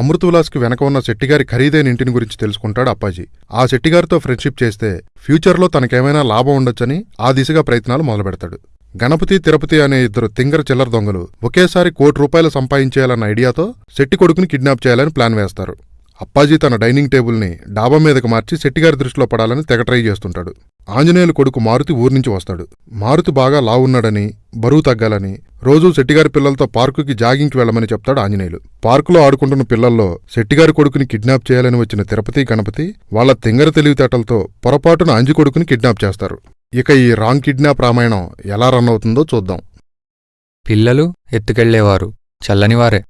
అమృతవిలాస్కి వెనక ఉన్న శెట్టిగారి ఖరీదైన ఇంటిని గురించి తెలుసుకుంటాడు అప్పాజీ. ఆ శెట్టిగారితో ఫ్రెండ్షిప్ చేస్తే ఫ్యూచర్లో తనకేమైనా లాభం ఉండొచ్చని ఆ దిశగా ప్రయత్నాలు మొదలుపెడతాడు. గణపతి తిరుపతి అనే ఇద్దరు తింగర చిల్లర దొంగలు ఒకేసారి కోటి రూపాయలు సంపాదించేయాలన్న ఐడియాతో శెట్టి కొడుకుని కిడ్నాప్ చేయాలని ప్లాన్ వేస్తారు. అప్పాజీ తన డైనింగ్ టేబుల్ని డాబా మీదకు మార్చి శెట్టిగారి దృష్టిలో పడాలని తెగ ట్రై చేస్తుంటాడు. ఆంజనేయులు కొడుకు మారుతి ఊర్నుంచి వస్తాడు. మారుతి బాగా లావున్నాడని బరువు తగ్గాలని రోజూ శెట్టిగారి పిల్లలతో పార్కుకి జాగింగ్కి వెళ్ళమని చెప్తాడు ఆంజనేయులు. పార్కులో ఆడుకుంటున్న పిల్లల్లో శెట్టిగారి కొడుకుని కిడ్నాప్ చేయాలని వచ్చిన తిరుపతి గణపతి వాళ్ళ తింగర తెలివితేటలతో పొరపాటున అంజి కొడుకుని కిడ్నాప్ చేస్తారు. ఇక ఈ రాంగ్ కిడ్నాప్ రామాయణం ఎలా రన్ అవుతుందో చూద్దాం. పిల్లలు ఎత్తుకెళ్ళేవారు చల్లనివారే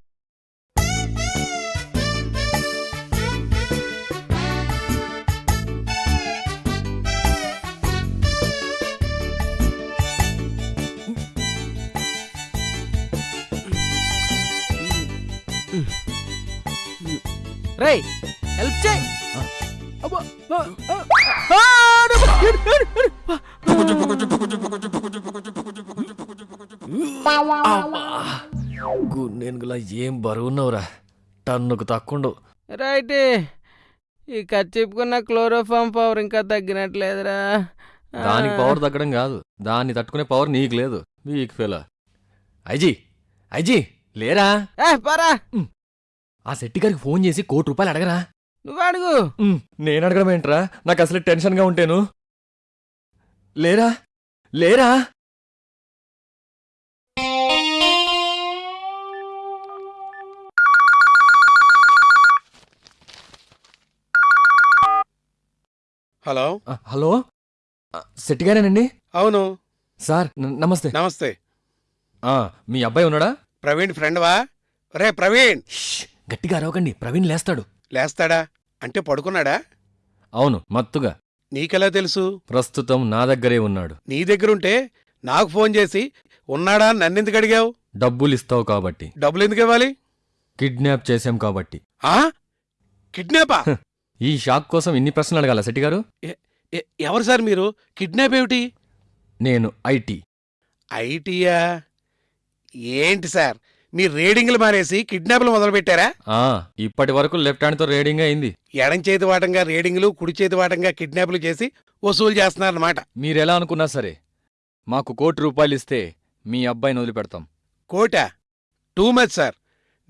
రేయ్ హెల్ప్ చేయి. గున్నెనుగులా ఏం బరువున్నావురా టన్నుకు తక్కుండు రైట్ ఈ కచ్చిపుకున్న క్లోరోఫామ్ పవర్ ఇంకా తగ్గినట్లేదురా. దానికి పవర్ తగ్గడం కాదు. దాన్ని తట్టుకునే పవర్ నీకు లేదు. వీక్ ఫెల. ఐజీ ఐజీ లేరా? పరా. ఆ శెట్టి గారికి ఫోన్ చేసి కోటి రూపాయలు అడగరా. నువ్వు అడుగు. ఉమ్, నేను అడగడం ఏంట్రా? నాకు అసలు టెన్షన్గా ఉంటాను. లేరా? లేరా? హలో? ఆ, హలో? ఆ, శెట్టి గారేనండి? అవును. సార్ న- నమస్తే. నమస్తే. ఆ, మీ అబ్బాయి ఉన్నాడా? ప్రవీణ్ ఫ్రెండ్వా? రే ప్రవీణ్! గట్టిగా అరవకండి. ప్రవీణ్ లేస్తాడు. లేస్తాడా? అంటే పడుకున్నాడా? అవును మత్తుగా. నీకెలా తెలుసు? ప్రస్తుతం నా దగ్గరే ఉన్నాడు. నీ దగ్గరుంటే నాకు ఫోన్ చేసి ఉన్నాడా? అని నన్నెందుకు అడిగావు? డబ్బులు ఇస్తావు కాబట్టి. డబ్బులు ఎందుకు ఇవ్వాలి? కిడ్నాప్ చేశాం కాబట్టి. ఆ? కిడ్నాపా? ఈ షాక్ కోసం ఇన్ని ప్రశ్నలు అడగాల శెట్టి గారు? ఎ- ఎవరు సార్ మీరు? కిడ్నాప్ ఏమిటి? నేను ఐటీ. ఐటీయా? ఏంటి సార్? మీరు రేడింగ్లు మానేసి కిడ్నాప్లు మొదలుపెట్టారా? ఆ ఇప్పటి వరకు లెఫ్ట్ హ్యాండ్తో రేడింగ్ అయింది. ఎడం చేతి వాటంగా రేడింగ్లు కుడి చేతి వాటంగా కిడ్నాప్లు చేసి వసూలు చేస్తున్నారన్నమాట. మీరెలా అనుకున్నా సరే మాకు కోటి రూపాయలు ఇస్తే మీ అబ్బాయిని వదిలిపెడతాం. కోటా? Too much sir.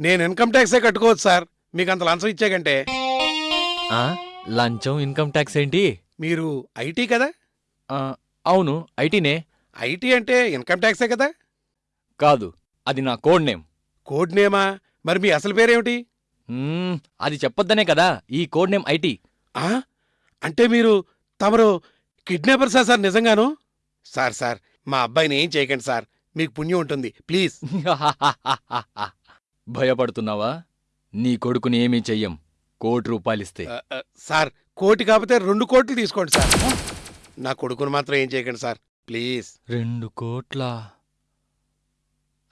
నేను ఇన్కమ్ ట్యాక్సే కట్టుకోవచ్చు సార్. మీకు అంత లంచం ఇచ్చాకంటే ఆ లంచం ఇన్కమ్ ట్యాక్స్ ఏంటి? మీరు ఐటీ కదా? ఆ, అవును ఐటీనే. ఐటీ అంటే ఇన్కమ్ ట్యాక్సే కదా? కాదు అది నా కోడ్ నేమ్. కోడ్ నేమా? మరి మీ అసలు పేరేమిటి? మ్మ్, అది చెప్పొద్దనే కదా. ఈ కోడ్ నేమ్ ఐటీ. ఆ? అంటే మీరు తమరు కిడ్నాపర్సా సార్ నిజంగాను? సార్ సార్ మా అబ్బాయిని ఏం చేయకండి సార్. మీకు పుణ్యం ఉంటుంది. ప్లీజ్. భయపడుతున్నావా? నీ కొడుకుని ఏమీ చెయ్యం. కోటి రూపాయలిస్తే ఆ, ఆ, సార్ కోటి కాకపోతే రెండు కోట్లు తీసుకోండి సార్. నా కొడుకుని మాత్రం ఏం చేయకండి సార్. ప్లీజ్. రెండు కోట్ల?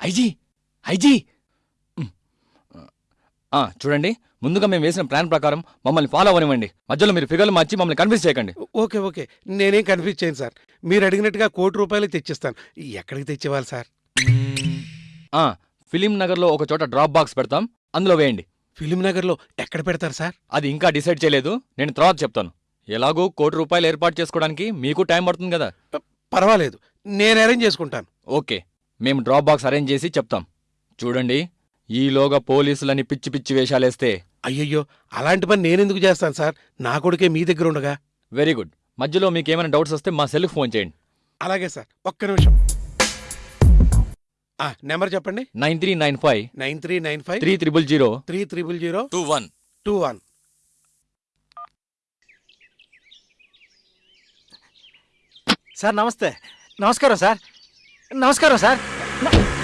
ఐజీ! ఐజీ. ఆ, చూడండి. ముందుగా మేము వేసిన ప్లాన్ ప్రకారం మమ్మల్ని ఫాలో అవ్వనివ్వండి. మధ్యలో మీరు ఫిగర్లు మార్చి మమ్మల్ని కన్ఫ్యూజ్ చేయకండి. Okay okay. నేనేం కన్ఫ్యూజ్ చేయను సార్. మీరు అడిగినట్టుగా కోటి రూపాయలు తెచ్చిస్తాను. ఎక్కడికి తెచ్చివ్వాలి సార్. ఆ, ఫిలిం నగర్లో ఒక చోట డ్రాప్ బాక్స్ పెడతాం. అందులో వేయండి. ఫిలిం నగర్లో ఎక్కడ పెడతారు సార్? అది ఇంకా డిసైడ్ చేయలేదు. నేను తర్వాత చెప్తాను. ఎలాగో కోటి రూపాయలు ఏర్పాటు చేసుకోవడానికి మీకు టైం పడుతుంది కదా? పర్వాలేదు. నేను అరేంజ్ చేసుకుంటాను. ఓకే. మేము డ్రాప్ బాక్స్ అరేంజ్ చేసి చెప్తాం. చూడండి. ఈలోగా పోలీసులని పిచ్చి పిచ్చి వేషాలేస్తే. అయ్యయ్యో అలాంటి పని నేనెందుకు చేస్తాను సార్? నా కొడుకే మీ దగ్గర ఉండగా. Very good. మధ్యలో మీకు ఏమైనా డౌట్స్ వస్తే మా సెల్కి ఫోన్ చేయండి. అలాగే సార్ ఒక్క నిమిషం. ఆ, నెంబర్ చెప్పండి. Nine three nine five. Nine three nine five. Three triple zero. Three triple zero. Two one. Two one. Sir నమస్తే. నమస్కారం సార్. నమస్కారం సార్.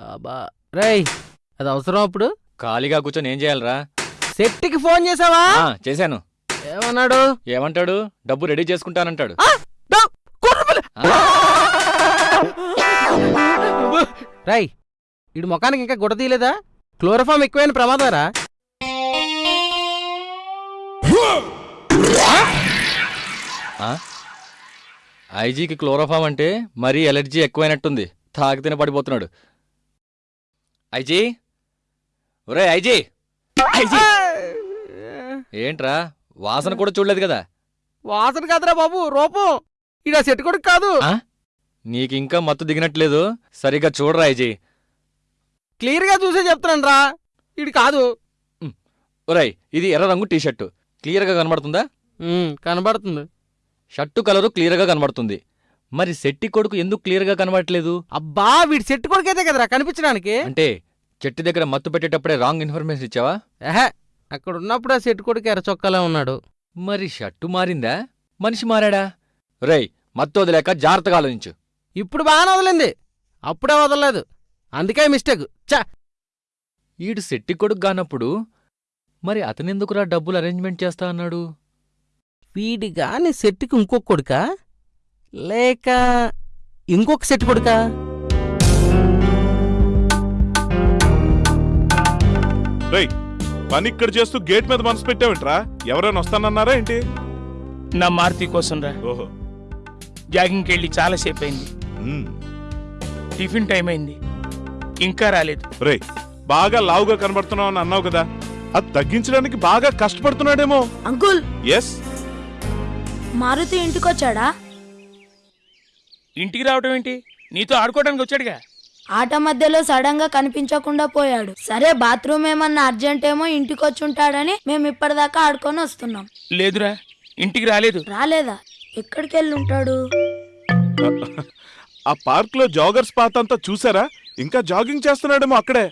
రేయ్ అది అవసరం అప్పుడు? ఖాళీగా కూర్చొని ఏం చేయాలరా? సెట్టికి ఫోన్ చేసావా? ఆ, చేశాను. ఏమన్నాడు? ఏమంటాడు? డబ్బు రెడీ చేసుకుంటానంటాడు. డా- రేయ్ ఇడు ముఖానికి ఇంకా గుడ్డ తీయలేదా? క్లోరోఫామ్ ఎక్కువైన ప్రమాదారా ఆ? ఐజీకి క్లోరోఫామ్ అంటే మరీ ఎలర్జీ ఎక్కువైనట్టుంది. తాగితేనే పడిపోతున్నాడు. ఐజీ? ఒరే ఐజీ! ఐజీ! ఏంట్రా? వాసన కూడా చూడలేదు కదా? వాసన కాదురా బాబు రూపం. ఇడా సెట్ కొడుకు కాదు? నీకింకా మత్తు దిగినట్లేదు. సరిగ్గా చూడరా ఐజీ. క్లియర్గా చూసే చెప్తున్నాను రా ఇడు కాదు ఒరేయ్ ఇది ఎర్ర రంగు టీషర్టు. క్లియర్గా కనబడుతుందా? కనబడుతుంది. షర్టు కలరు క్లియర్గా కనబడుతుంది. మరి శెట్టి కొడుకు ఎందుకు క్లియర్గా కనబడట్లేదు? అబ్బా వీడి సెట్ కొడుకైతే కదరా కనిపించడానికి. అంటే చెట్టు దగ్గర మత్తు పెట్టేటప్పుడే రాంగ్ ఇన్ఫర్మేషన్ ఇచ్చావా? అక్కడ ఉన్నప్పుడు ఆ సెట్ కొడుకు ఎర్ర చొక్కాలో ఉన్నాడు. మరి షర్టు మారిందా? మనిషి మారాడా? రేయ్ మత్తు వదిలేక జాగ్రత్తగా ఆలోచించు. ఇప్పుడు బాగానే వదిలింది. అప్పుడే వదలలేదు. అందుకే మిస్టేక్. చా ఈడు శెట్టి కొడుకు కానప్పుడు మరి అతనెందుకురా డబ్బులు అరేంజ్మెంట్ చేస్తా అన్నాడు? వీడి గాని సెట్కి ఇంకొక కొడుకా? లేక ఇంకొక సెట్ కొడుకా? రేయ్ పని ఇక్కడ చేస్తూ గేట్ మీద మనసు పెట్టావేంట్రా? ఎవరైనా వస్తానన్నారా ఏంటి? నా మారుతి కోసం రా. ఓహో. జాగింగ్కి వెళ్ళి చాలాసేపు అయింది. టిఫిన్ టైం అయింది. ఇంకా రాలేదు. రేయ్ బాగా లావుగా కనబడుతున్నావు అని అన్నావు కదా. అది తగ్గించడానికి బాగా కష్టపడుతున్నాడేమో. అంకుల్. ఎస్ మారుతి ఇంటికొచ్చాడా? ఇంటికి రావడం ఏంటి? నీతో ఆడుకోవడానికి వచ్చాడుగా. ఆట మధ్యలో సడన్గా కనిపించకుండా పోయాడు. సరే బాత్రూమ్ ఏమన్నా అర్జెంట్ ఏమో ఇంటికొచ్చుంటాడని మేము ఇప్పటిదాకా ఆడుకొని వస్తున్నాం. లేదురా ఇంటికి రాలేదు. రాలేదా? ఎక్కడికి వెళ్ళి ఉంటాడు ఆ పార్క్లో జాగర్స్ పాత్ అంతా చూసారా? ఇంకా జాగింగ్ చేస్తున్నాడేమో అక్కడే.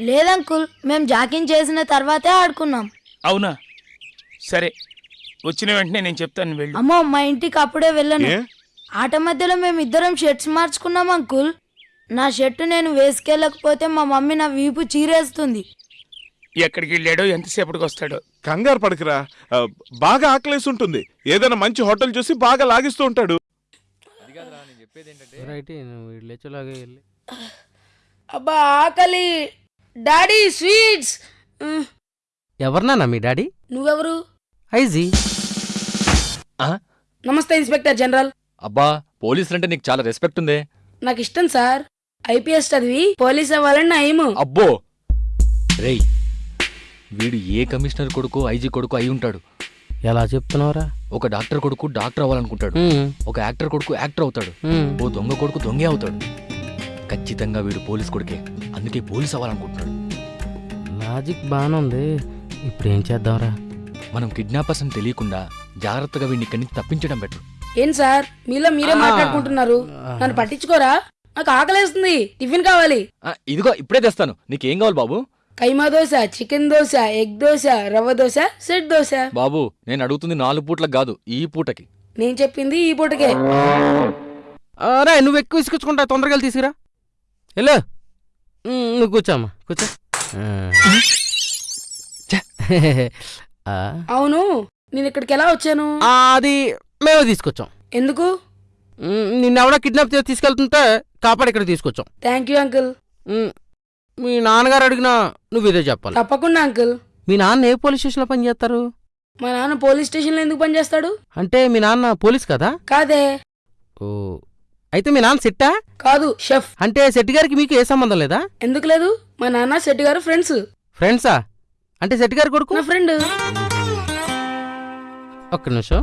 లేదంకుల్ మేము జాకింగ్ చేసిన తర్వాతే ఆడుకున్నాం. అవునా? సరే వచ్చిన వెంటనే నేను చెప్తాను వెళ్ళు. అమ్మో మా ఇంటికి అప్పుడే వెళ్ళను. ఏ? ఆట మధ్యలో మేము ఇద్దరం షర్ట్స్ మార్చుకున్నాం అంకుల్. నా షర్ట్ నేను వేసుకెళ్ళకపోతే మా మమ్మీ నా వీపు చీరేస్తుంది. ఎక్కడికి వెళ్ళాడో ఎంతసేపటికి వస్తాడో. కంగారు పడకరా. ఆ, బాగా ఆకలేసి ఉంటుంది. ఏదైనా మంచి హోటల్ చూసి బాగా లాగిస్తూ ఉంటాడు. రైట్ నువ్వు వీడు లేచేలాగే వెళ్ళి. అబ్బా ఆకలి. Daddy sweets. ఎవరినానా మీ డాడీ? నువ్వెవరు? ఐజీ. నమస్తే ఇన్స్పెక్టర్ జనరల్. అబ్బా పోలీసులంటే నీకు చాలా రెస్పెక్ట్ ఉందే. నాకు ఇష్టం సార్. ఐపీఎస్ చదివి పోలీస్ అవ్వాలని నా ఎయిమ్ అబ్బో! రేయ్ వీడు ఏ కమిషనర్ కొడుకు ఐజీ కొడుకు అయి ఉంటాడు. ఎలా చెప్తున్నావురా? ఒక డాక్టర్ కొడుకు డాక్టర్ అవ్వాలనుకుంటాడు. ఉమ్, ఒక యాక్టర్ కొడుకు యాక్టర్ అవుతాడు. ఉమ్. ఓ దొంగ కొడుకు దొంగే అవుతాడు. ఖచ్చితంగా వీడు పోలీస్ కొడుకే. అందుకే పోలీస్ అవ్వాలనుకుంటున్నాడు. లాజిక్ బాగానే ఉంది. ఇప్పుడు ఏం చేద్దాంరా? మనం కిడ్నాపర్స్ అని తెలియకుండా జాగ్రత్తగా వీడిని ఇక్కడి నుంచి తప్పించడం బెటర్. ఏం సార్? మీలో మీరే. మాట్లాడుకుంటున్నారు. నన్ను పట్టించుకోరా? నాకు ఆకలేస్తుంది. టిఫిన్ కావాలి. ఇదిగో ఇప్పుడే తెస్తాను. నీకేం కావాలి బాబు? Keema dosa chicken dosa egg dosa rava dosa set dosa. బాబు నేను అడుగుతుంది నాలుగు పూట్లకు కాదు ఈ పూటకి. నేను చెప్పింది ఈ పూటకే. రా నువ్వు ఎక్కువ ఇసుకొచ్చుకుంటా. తొందరగా తీసుకురా. వెళ్ళు. ఉమ్, నువ్వు కూర్చోమ్మా కూర్చో. అవును. నేను ఇక్కడికి ఎలా వచ్చాను? అది మేమే తీసుకొచ్చాం. ఎందుకు? నిన్నెవడో కిడ్నాప్ చేసి తీసుకెళ్తుంటే కాపాడి ఇక్కడ తీసుకొచ్చాం. Thank you uncle. మీ నాన్నగారు అడిగినా నువ్వు ఇదే చెప్పాలి. తప్పకుండా అంకుల్. మీ నాన్న ఏ పోలీస్ స్టేషన్లో పనిచేస్తారు మా నాన్న పోలీస్ స్టేషన్లో ఎందుకు పనిచేస్తాడు అంటే మీ నాన్న పోలీస్ కదా? కాదే. ఓ అయితే మీ నాన్న సెట్టా? కాదు షెఫ్. అంటే శెట్టి గారికి మీకు ఏ సంబంధం లేదా? ఎందుకు లేదు? మా నాన్న శెట్టి గారు ఫ్రెండ్స్. ఫ్రెండ్సా? అంటే శెట్టి గారి కొడుకు? నా ఫ్రెండ్. ఒక్క నిమిషం.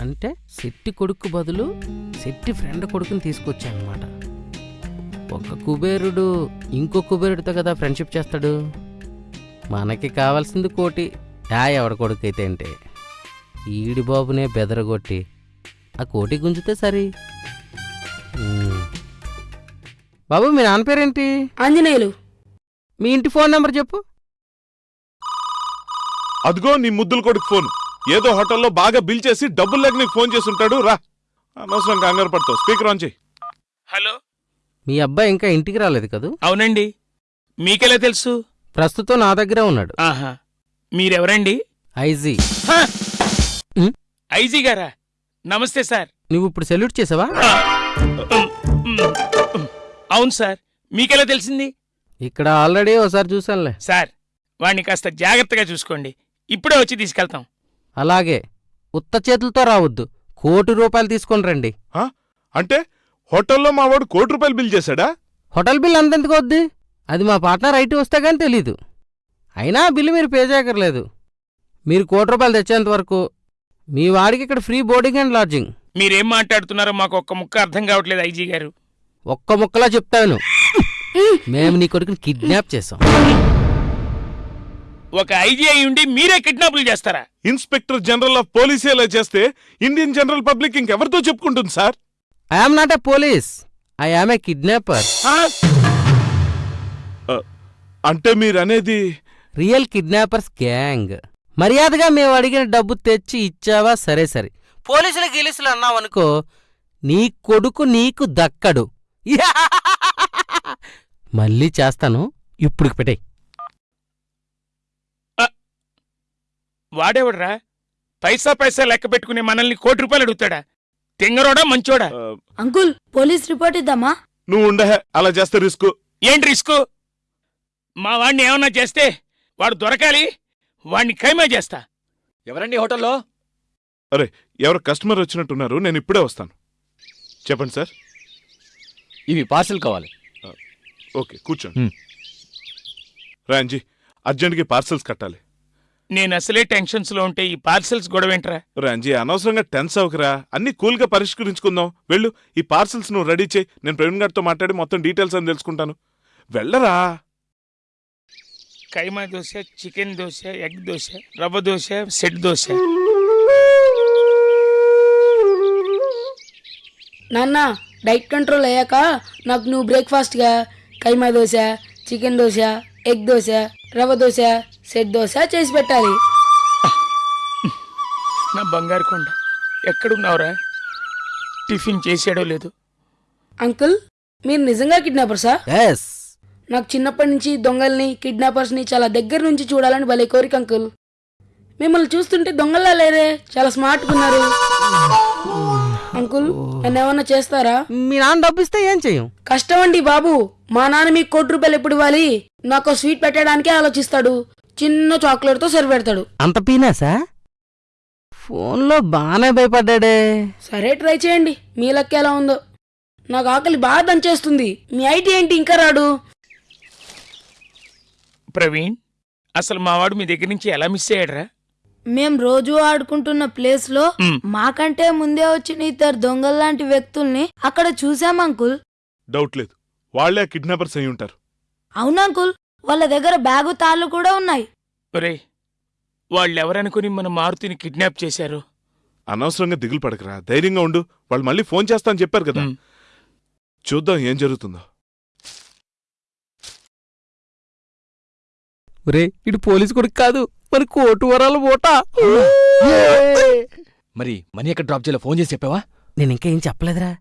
అంటే శెట్టి కొడుకు బదులు శెట్టి ఫ్రెండ్ కొడుకుని తీసుకొచ్చానమాట. ఒక కుబేరుడు ఇంకో కుబేరుడితో కదా ఫ్రెండ్షిప్ చేస్తాడు? మనకి కావాల్సింది కోటి ఆ ఎవడ కొడుకు అయితే అంటే. ఈడి బాబునే బెదరగొట్టి ఆ కోటి గుంజితే సరి. బాబు మీ నాన్న పేరేంటి? ఆంజనేయులు. మీ ఇంటి ఫోన్ నెంబర్ చెప్పు. అదిగో నీ ముద్దుల కొడుకు ఫోన్. ఏదో హోటల్లో బాగా బిల్ చేసి డబ్బులు లేక నీకు ఫోన్ చేసి ఉంటాడు రా. అనవసరం కంగారు పడతావు. స్పీకర్ ఆన్ చేయి. హలో? మీ అబ్బాయి ఇంకా ఇంటికి రాలేదు కదూ? అవునండి. మీకెలా తెలుసు? ప్రస్తుతం నా దగ్గరే ఉన్నాడు. ఆహా. మీరెవరండి? ఐజీ. హ! ఐజీ గారా? నమస్తే సార్. నువ్వు ఇప్పుడు సెల్యూట్ చేసావా. అవును సార్. మీకెలా తెలిసింది? ఇక్కడ ఆల్రెడీ ఒకసారి చూసానులే సార్ వాణ్ణి కాస్త జాగ్రత్తగా చూసుకోండి. ఇప్పుడే వచ్చి తీసుకెళ్తాం. అలాగే ఉత్త చేతులతో రావద్దు. కోటి రూపాయలు తీసుకొని రండి. అంటే హోటల్లో మా వాడు కోటి రూపాయలు బిల్ చేశాడా? హోటల్ బిల్ అంతెందుకు వద్ది? అది మా పార్ట్నర్ ఐటీ వస్తే కానీ తెలీదు. అయినా ఆ బిల్లు మీరు పే చేయక్కర్లేదు మీరు కోటి రూపాయలు తెచ్చేంత వరకు మీ వాడికి ఇక్కడ ఫ్రీ బోర్డింగ్ అండ్ లాడ్జింగ్. మీరేం మాట్లాడుతున్నారో మాకు ఒక్క ముక్క అర్థం కావట్లేదు ఐజీ గారు. ఒక్క ముక్కలా చెప్తాను. మేము నీ కొడుకుని కిడ్నాప్ చేసాం ఒక ఐజీ అయి ఉండి మీరే కిడ్నాపులు చేస్తారా? ఇన్స్పెక్టర్ జనరల్ ఆఫ్ పోలీసే ఇలా చేస్తే ఇండియన్ జనరల్ పబ్లిక్ ఇంకెవరితో చెప్పుకుంటుంది sir? I am not a police I am a kidnapper ఆ? అంటే మీరనేది? రియల్ కిడ్నాపర్స్ గ్యాంగ్ మర్యాదగా మేము అడిగిన డబ్బు తెచ్చి ఇచ్చావా? సరే సరే. పోలీసులు గిలీసులు అన్నావనుకో నీ కొడుకు నీకు దక్కడు. మళ్ళీ చేస్తాను. ఇప్పుడు పెట్టే వాడేవడరా? పైసా పైసా లెక్క పెట్టుకునే మనల్ని కోటి రూపాయలు అడుగుతాడా? తింగరోడా మంచోడా? అంకుల్ పోలీస్ రిపోర్ట్ ఇద్దామా? నువ్వు ఉండే అలా చేస్తే రిస్క్. ఏంటి రిస్క్? మా వాడిని ఏమన్నా చేస్తే వాడు దొరకాలి వాడిని ఖైమా చేస్తా. ఎవరండి హోటల్లో? ఎవరు కస్టమర్ వచ్చినట్టున్నారు నేను ఇప్పుడే వస్తాను. చెప్పండి సార్. ఇవి పార్సిల్ కావాలి. ఓకే కూర్చోండి. రాంజీ అర్జెంట్కి పార్సల్స్ కట్టాలి. నేను అసలే టెన్షన్స్లో ఉంటే ఈ పార్సల్స్ గొడవేంట్రా? రాంజీ అనవసరంగా టెన్స్ అవకరా అన్ని కూల్గా పరిష్కరించుకుందాం. వెళ్ళు ఈ పార్సల్స్ నువ్వు రెడీ చేయి. నేను ప్రవీణ్ గారితో మాట్లాడి మొత్తం డీటెయిల్స్ అని తెలుసుకుంటాను. వెళ్ళరా? Keema dosa chicken dosa egg dosa rava dosa set dosa. నాన్న డైట్ కంట్రోల్ అయ్యాక నాకు నువ్వు బ్రేక్ఫాస్ట్గా. Keema dosa chicken dosa. Egg dosa rava dosa set dosa చేసి పెట్టాలి. నా బంగారు కొండ ఎక్కడున్నావురా? టిఫిన్ చేసాడో లేదు. అంకుల్ మీరు నిజంగా కిడ్నాపర్సా? ఎస్ నాకు చిన్నప్పటి నుంచి దొంగల్ని కిడ్నాపర్స్ని చాలా దగ్గర నుంచి చూడాలని భలే కోరిక అంకుల్. మిమ్మల్ని చూస్తుంటే దొంగల్లా లేరే చాలా స్మార్ట్గా ఉన్నారు. అంకుల్ నన్ను ఏమన్నా చేస్తారా? మీ నాన్న డబ్బు ఇస్తే ఏం చెయ్యం కష్టం అండి బాబు. మా నాన్న మీకు కోటి రూపాయలు ఎప్పుడు ఇవ్వాలి? నాకు స్వీట్ పెట్టడానికే ఆలోచిస్తాడు. చిన్న చాక్లెట్తో సర్వ్ పెడతాడు. అంత పీనాసా? ఫోన్లో బాగానే భయపడ్డాడే. సరే ట్రై చేయండి. మీ లెక్క ఎలా ఉందో. నాకు ఆకలి బాగా దంచేస్తుంది. మీ ఐటీ ఏంటి ఇంకా రాడు? ప్రవీణ్ అసలు మా వాడు మీ దగ్గర నుంచి ఎలా మిస్ అయ్యాడురా? మేం రోజు ఆడుకుంటున్న ప్లేస్లో. మాకంటే ముందే వచ్చిన ఇద్దరు దొంగల్లాంటి వ్యక్తుల్ని అక్కడ చూసాం అంకుల్. డౌట్ లేదు. వాళ్ళే కిడ్నాపర్స్ అయి ఉంటారు. అవును అంకుల్? వాళ్ళ దగ్గర బ్యాగు తాళ్ళు కూడా ఉన్నాయి. ఒరే వాళ్ళెవరనుకుని మన మారుతిని కిడ్నాప్ చేశారు? అనవసరంగా దిగులు పడకరా. ధైర్యంగా ఉండు. వాళ్ళు మళ్ళీ ఫోన్ చేస్తా అని చెప్పారు కదా. మ్. చూద్దాం ఏం జరుగుతుందో. ఒరే ఇటు పోలీసు కొడుకు కాదు. మరి కోటు వరాల ఓట? మరి మనీ ఎక్కడ డ్రాప్ చేయాలో ఫోన్ చేసి చెప్పావా? నేను ఇంకా ఏం చెప్పలేదురా.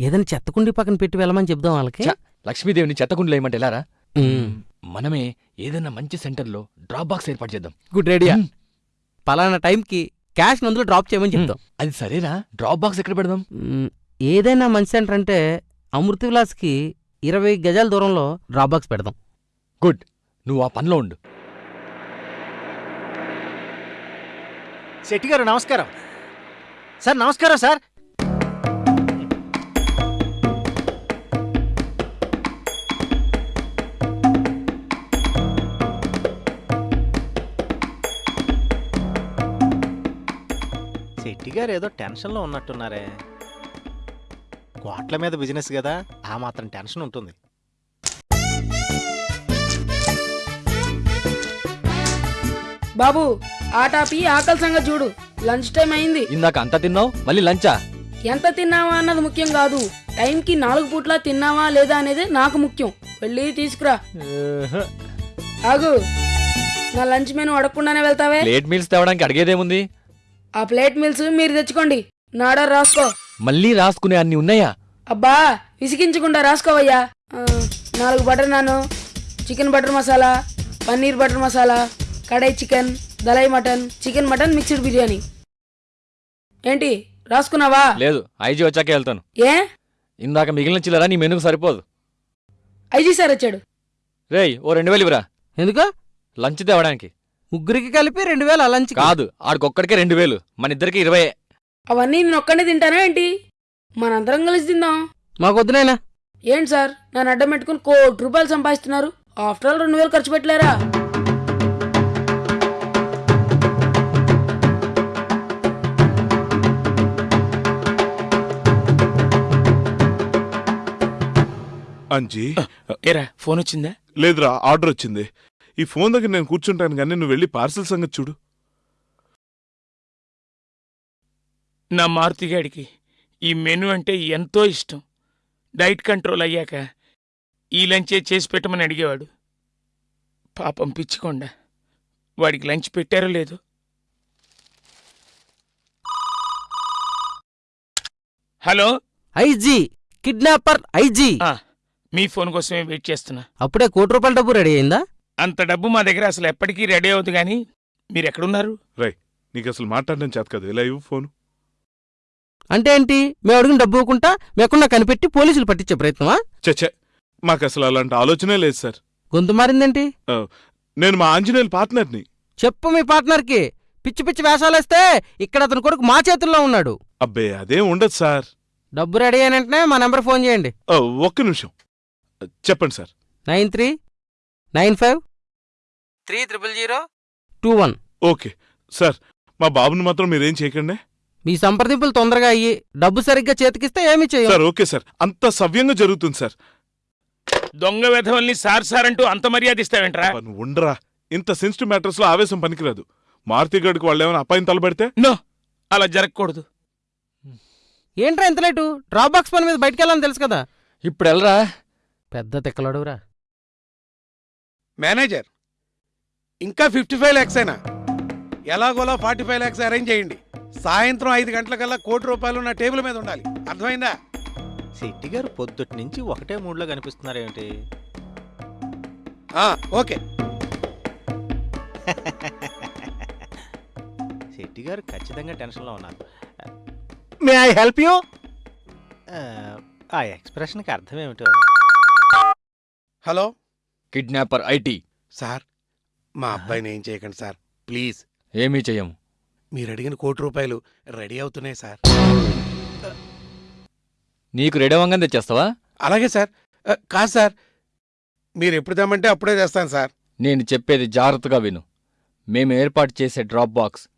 ఏదైనా చెత్తకుండి పక్కన పెట్టి వెళ్ళమని చెప్దాం వాళ్ళకి. ఛ, లక్ష్మీదేవిని చెత్తకుండలు ఏమంటే ఎలారా. మనమే ఏదైనా మంచి సెంటర్లో డ్రాప్ బాక్స్ ఏర్పాటు చేద్దాం. Good idea. మ్. పలానా టైంకి క్యాష్ అందులో డ్రాప్ చేయమని చెప్తాం. అది సరేరా. డ్రాప్ బాక్స్ ఎక్కడ పెడదాం? ఏదైనా మంచి సెంటర్ అంటే అమృత విలాస్కి ఇరవై గజాల దూరంలో డ్రాప్ బాక్స్ పెడదాం. గుడ్. నువ్వు ఆ పనిలో ఉండు. శెట్టి గారు నమస్కారం. సార్ నమస్కారం సార్. శెట్టి గారు ఏదో టెన్షన్లో ఉన్నట్టున్నారే. కోట్ల మీద బిజినెస్ కదా ఆ మాత్రం టెన్షన్ ఉంటుంది. బాబు ఆటాపి ఆకలి సంగతి చూడు. లంచ్ టైం అయింది. ఇందాక అంతా తిన్నావు? మళ్ళీ లంచా? ఎంత తిన్నావా అన్నది ముఖ్యం కాదు. టైంకి నాలుగు పూట్ల తిన్నావా లేదా అనేది నాకు ముఖ్యం. వెళ్ళి తీసుకురా. ఆగు. నా లంచ్ మెనూ అడగకుండానే వెళ్తావే? ప్లేట్ మీల్స్ తేవడానికి అడిగేదేముంది? ఆ ప్లేట్ మీల్స్ మీరు తెచ్చుకోండి. నా ఆర్డర్ రాసుకో. మళ్ళీ రాసుకునే అన్ని ఉన్నాయా? అబ్బా విసిగించకుండా రాసుకోవయ్యా. ఆ, నాలుగు butter naan chicken butter masala paneer butter masala kadai chicken దలై mutton chicken mutton mixed biryani. ఏంటి రాసుకున్నావా? లేదు ఐజీ వచ్చాకే వెళ్తాను. ఏ? ఇందాక మిగిలిన చిల్లరా నీ మెనుకు సరిపోదు. ఐజీ సార్ వచ్చాడు. రేయ్ ఓ రెండు వేలు ఇవ్వరా. ఎందుకు? లంచ్ తేవడానికి. ముగ్గురికి కలిపి రెండు వేలు లంచ్ కాదు ఆడికొక్కడికే రెండు వేలు. మన ఇద్దరికి ఇరవై. అవన్నీ నేను ఒక్కడే తింటానా ఏంటి? మనందరం కలిసి తిందాం. మాకు వద్దునైనా ఏంటి సార్ నన్ను అడ్డం పెట్టుకుని కోటి రూపాయలు సంపాదిస్తున్నారు. ఆఫ్టర్ ఆల్ రెండు వేలు ఖర్చు పెట్టలేరా? అంజీ. ఏరా ఫోన్ వచ్చిందా? లేదురా ఆర్డర్ వచ్చింది. ఈ ఫోన్ దగ్గర నేను కూర్చుంటాను కానీ నువ్వు వెళ్ళి పార్సల్ సంగతి చూడు. నా మారుతిగాడికి ఈ మెను అంటే ఎంతో ఇష్టం. డైట్ కంట్రోల్ అయ్యాక ఈ లంచే చేసి పెట్టమని అడిగేవాడు. పాపం పిచ్చికొండ వాడికి లంచ్ పెట్టారో లేదో. హలో? IG kidnapper IG. ఆ, మీ ఫోన్ కోసమే వెయిట్ చేస్తున్నా. అప్పుడే కోటి రూపాయల డబ్బు రెడీ అయిందా? అంత డబ్బు మా దగ్గర అసలు ఎప్పటికీ రెడీ అవుతుంది కానీ మీరు ఎక్కడున్నారు? రై నీకు అసలు మాట్లాడడం చేత కదా. ఇలా ఇవ్వు ఫోన్? అంటే ఏంటి? మేము అడిగిన డబ్బు ఇవ్వకుండా మేకుండా కనిపెట్టి పోలీసులు పట్టించే ప్రయత్నమా? చచ్చే మాకు అసలు అలాంటి ఆలోచనే లేదు సార్. గొంతు మారిందేంటి? నేను మా ఆంజనేయుల పార్ట్నర్ని. చెప్పు మీ పార్ట్నర్కి. పిచ్చి పిచ్చి వేషాలేస్తే ఇక్కడ అతని కొడుకు మా చేతుల్లో ఉన్నాడు. అబ్బే అదేం ఉండదు సార్. డబ్బు రెడీ అయిన వెంటనే మా నెంబర్ ఫోన్ చేయండి. ఓ, ఒక్క నిమిషం. చెప్పండి sir. Nine three nine five three triple zero two one. Okay. Sir మా బాబుని మాత్రం మీరేం చేయకండి. మీ సంప్రదింపులు తొందరగా అయ్యి డబ్బు సరిగ్గా చేతికిస్తే ఏమీ చేయం. Sir okay sir. అంత సవ్యంగా జరుగుతుంది సార్. దొంగ వెధవల్ని సార్ సార్ అంటూ అంత మర్యాద ఇస్తావేంట్రా? ఉండరా. ఇంత సెన్సిటివ్ మ్యాటర్స్లో ఆవేశం పనికిరాదు. మారుతి గడికి వాళ్ళు ఏమైనా అప్పాయిని తలబెడితే? నో అలా జరగకూడదు. ఏంట్రా ఎంత లేటు? డ్రాప్ బాక్స్ పని మీద బయటికి వెళ్ళాలని తెలుసు కదా. ఇప్పుడు వెళ్ళరా? పెద్ద తిక్కలడుగురా మేనేజర్ ఇంకా ఫిఫ్టీ ఫైవ్ ల్యాక్స్ అయినా ఎలాగోలా ఫార్టీ ఫైవ్ ల్యాక్స్ అరేంజ్ చేయండి. సాయంత్రం ఐదు గంటలకల్లా కోటి రూపాయలు నా టేబుల్ మీద ఉండాలి. అర్థమైందా? శెట్టి గారు పొద్దుటి నుంచి ఒకటే మూడ్లో కనిపిస్తున్నారేమిటి ఆ, ఓకే. శెట్టి గారు ఖచ్చితంగా టెన్షన్లో ఉన్నారు. మే ఐ హెల్ప్ యూ ఆ ఎక్స్ప్రెషన్కి అర్థం ఏమిటో? హలో? Kidnapper IT. సార్ మా అబ్బాయిని ఏం చేయకండి సార్. ప్లీజ్. ఏమీ చెయ్యం మీరు అడిగిన కోటి రూపాయలు రెడీ అవుతున్నాయి సార్. నీకు రెడీ అవ్వగానే తెచ్చేస్తావా? అలాగే సార్. ఆ, కాదు సార్. మీరు ఎప్పుడు తెమ్మంటే అప్పుడే తెస్తాను సార్. నేను చెప్పేది జాగ్రత్తగా విను. మేము ఏర్పాటు చేసే డ్రాప్ బాక్స్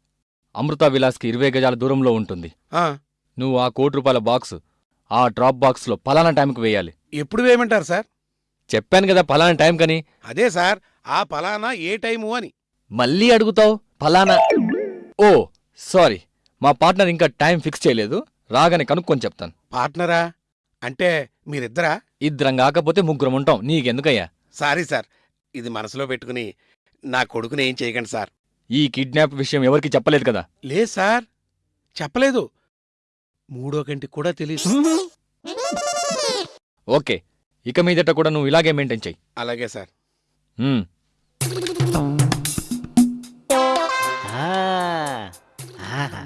అమృత విలాస్కి ఇరవై గజాల దూరంలో ఉంటుంది. ఆ, నువ్వు ఆ కోటి రూపాయల బాక్స్ ఆ డ్రాప్ బాక్స్లో పలానా టైంకి వేయాలి. ఎప్పుడు వేయమంటారు సార్? చెప్పాను కదా పలానా టైం కని. అదే సార్ ఆ ఫలానా ఏ టైము అని. మళ్ళీ అడుగుతావు? పలానా ఓ సారీ. మా పార్ట్నర్ ఇంకా టైం ఫిక్స్ చేయలేదు. రాగానే కనుక్కొని చెప్తాను. పార్ట్నరా? అంటే మీరిద్దరా? ఇద్దరం కాకపోతే ముగ్గురం ఉంటాం. నీకెందుకయ్యా? Sorry sir. ఇది మనసులో పెట్టుకుని నా కొడుకుని ఏం చేయకండి సార్. ఈ కిడ్నాప్ విషయం ఎవరికి చెప్పలేదు కదా? లేదు సార్. చెప్పలేదు. మూడో కంటికి కూడా తెలియదు ఓకే. ఇక మీదట కూడా నువ్వు ఇలాగే మెయింటైన్ చెయ్యి అలాగే సార్. ఉమ్. ఆ, ఆహా.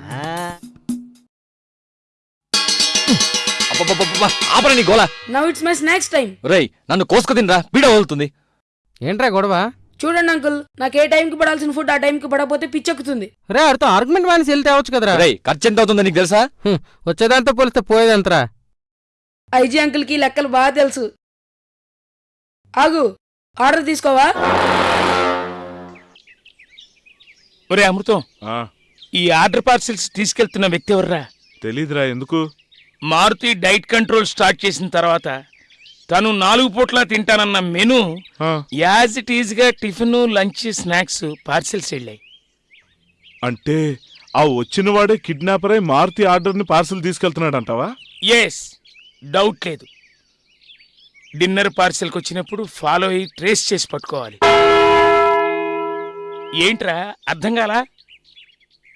అబ్బబ్బబ్బబ్బా, ఆపరా నీ గోల. Now it's my snacks time రేయ్ నన్ను కోసుకు తినరా పీడ వదులుతుంది. ఏంట్రా గొడవ? చూడండి అంకుల్ నాకు ఏ టైంకి పడాల్సిన ఫుడ్ ఆ టైంకి పడకపోతే పిచ్చెక్కుతుంది. రే ఆడితో ఆర్గ్యుమెంట్ మానేసి వెళ్తే అవచ్చు కదరా? రేయ్ ఖర్చు ఎంత అవుతుందో నీకు తెలుసా? వచ్చేదాంతో పోలిస్తే పోయేదంతరా? ఐజీ అంకుల్కి లెక్కలు బాగా తెలుసు. ఆగు ఆర్డర్ తీసుకోవా? ఒరే అమృతం ఆ, ఈ ఆర్డర్ పార్సిల్స్ తీసుకెళ్తున్న వ్యక్తి ఎవర్రా? తెలీదురా ఎందుకు? మారుతి డైట్ కంట్రోల్ స్టార్ట్ చేసిన తర్వాత తను నాలుగు పూట్ల తింటానన్న మెను ఆ, యాజ్ ఇట్ ఈజ్గా టిఫిన్ లంచ్ స్నాక్స్ పార్సిల్స్ వెళ్ళాయి. అంటే ఆ వచ్చిన వాడే కిడ్నాపర్ అయి మారుతి ఆర్డర్ని పార్సల్ తీసుకెళ్తున్నాడు అంటావా ఎస్ డౌట్ లేదు. డిన్నర్ పార్సిల్కి వచ్చినప్పుడు ఫాలో అయ్యి ట్రేస్ చేసి పట్టుకోవాలి. ఏంట్రా అర్థం కాలా?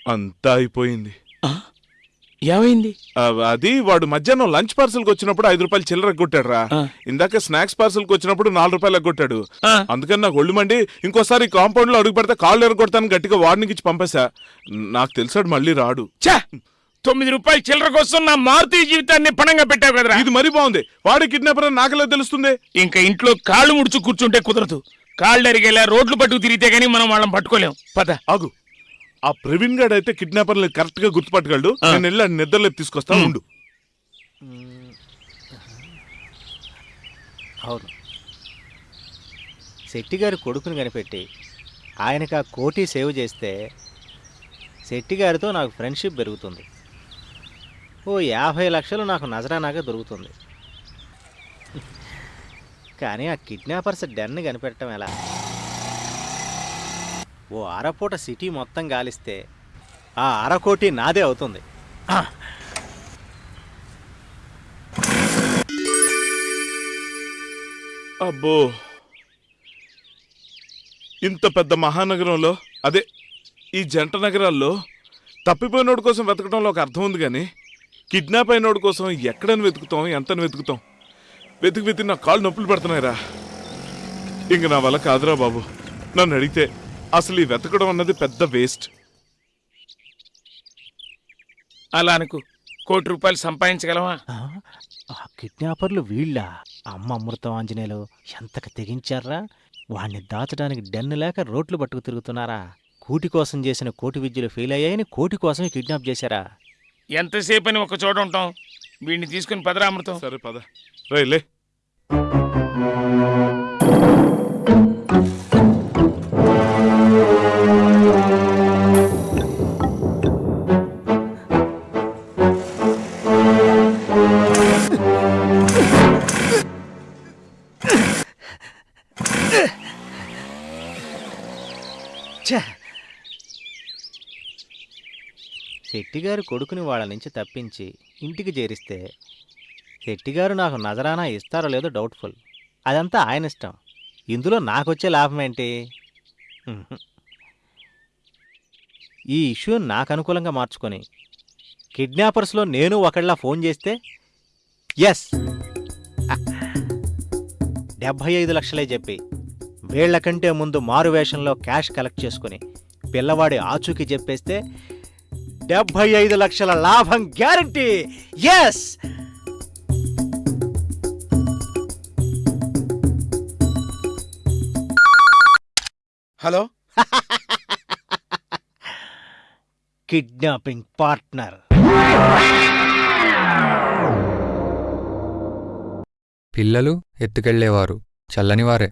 అంతా అయిపోయింది? ఏమైంది? అది వాడు మధ్యాహ్నం లంచ్ పార్సల్కి వచ్చినప్పుడు ఐదు రూపాయలు చిల్లర ఎగ్గొట్టాడు రా. ఇందాక స్నాక్స్ పార్సల్కి వచ్చినప్పుడు నాలుగు రూపాయలు ఆ, అందుకని నాకు ఒళ్ళు మండి ఇంకోసారి కాంపౌండ్లో అడుగు పెడితే కాళ్ళు ఎరగొడతాను గట్టిగా వార్నింగ్ ఇచ్చి పంపేశా. నాకు తెలిసాడు మళ్ళీ రాడు. ఛా! తొమ్మిది రూపాయల చిల్లర కోసం నా మారుతి జీవితాన్ని పణంగా పెట్టావు కదరా. ఇది మరీ బాగుంది. వాడి కిడ్నాపర్ నాకెలా తెలుస్తుంది? ఇంకా ఇంట్లో కాళ్ళు ముడుచు కూర్చుంటే కుదరదు. కాళ్ళు అరిగేలా రోడ్లు పట్టుకు తిరిగితే గానీ మనం వాళ్ళని పట్టుకోలేం. పద. ఆగు. ఆ ప్రవీణ్ గాడు అయితే కిడ్నాపర్ కరెక్ట్గా గుర్తుపట్టగలడు. ఆ. నేను వెళ్ళి నిద్రలేపు తీసుకొస్తా. ఉండు. అవును. శెట్టి గారి కొడుకుని కనిపెట్టి ఆయనకు ఆ కోటి సేవ్ చేస్తే శెట్టి గారితో నాకు ఫ్రెండ్షిప్ పెరుగుతుంది. ఓ యాభై లక్షలు నాకు నజరానాగా దొరుకుతుంది. కానీ ఆ కిడ్నాపర్స్ డెన్ కనిపెట్టడం ఎలా? ఓ అరపూట సిటీ మొత్తం గాలిస్తే ఆ అరకోటి నాదే అవుతుంది. అబ్బో! ఇంత పెద్ద మహానగరంలో అదే ఈ జంట నగరాల్లో తప్పిపోయినోడి కోసం వెతకడంలో ఒక అర్థం ఉంది కానీ కిడ్నాప్ అయినోడి కోసం ఎక్కడని వెతుకుతాం ఎంతని వెతుకుతాం? వెతికి వెతికి నా కాళ్ళు నొప్పులు పెడుతున్నాయిరా. ఇంక నా వల్ల కాదురా బాబు. నన్ను అడిగితే అసలు ఈ వెతకడం అన్నది పెద్ద వేస్ట్ అలా అనుకు. కోటి రూపాయలు సంపాదించగలమా? ఆ, ఆ కిడ్నాపర్లు వీళ్ళ? అమ్మ అమృతం ఆంజనేయులు ఎంతకు తెగించారా? వాణ్ణి దాచడానికి డెన్ను లేక రోడ్లు పట్టుకు తిరుగుతున్నారా? కూటి కోసం చేసిన కోటి విద్యలు ఫెయిల్ అయ్యాయని కోటి కోసమే కిడ్నాప్ చేశారా? ఎంతసేపు అని ఒక చోట ఉంటాం? వీడిని తీసుకుని పదరా అమృతం. సరే పద. రైలే శెట్టిగారు కొడుకుని వాళ్ళ నుంచి తప్పించి ఇంటికి చేరిస్తే శెట్టిగారు నాకు నజరానా ఇస్తారో లేదో డౌట్ఫుల్. అదంతా ఆయన ఇష్టం. ఇందులో నాకొచ్చే లాభం ఏంటి? ఈ ఇష్యూ నాకు అనుకూలంగా మార్చుకొని కిడ్నాపర్స్లో నేను ఒకళ్ళ ఫోన్ చేస్తే ఎస్! డెబ్భై ఐదు లక్షలే చెప్పి వీళ్ళకంటే ముందు మారు వేషంలో క్యాష్ కలెక్ట్ చేసుకుని పిల్లవాడి ఆచూకీ చెప్పేస్తే డెబ్భై ఐదు లక్షల లాభం guarantee. Yes hello? Kidnapping partner పిల్లలు ఎత్తుకెళ్ళేవారు చల్లనివారే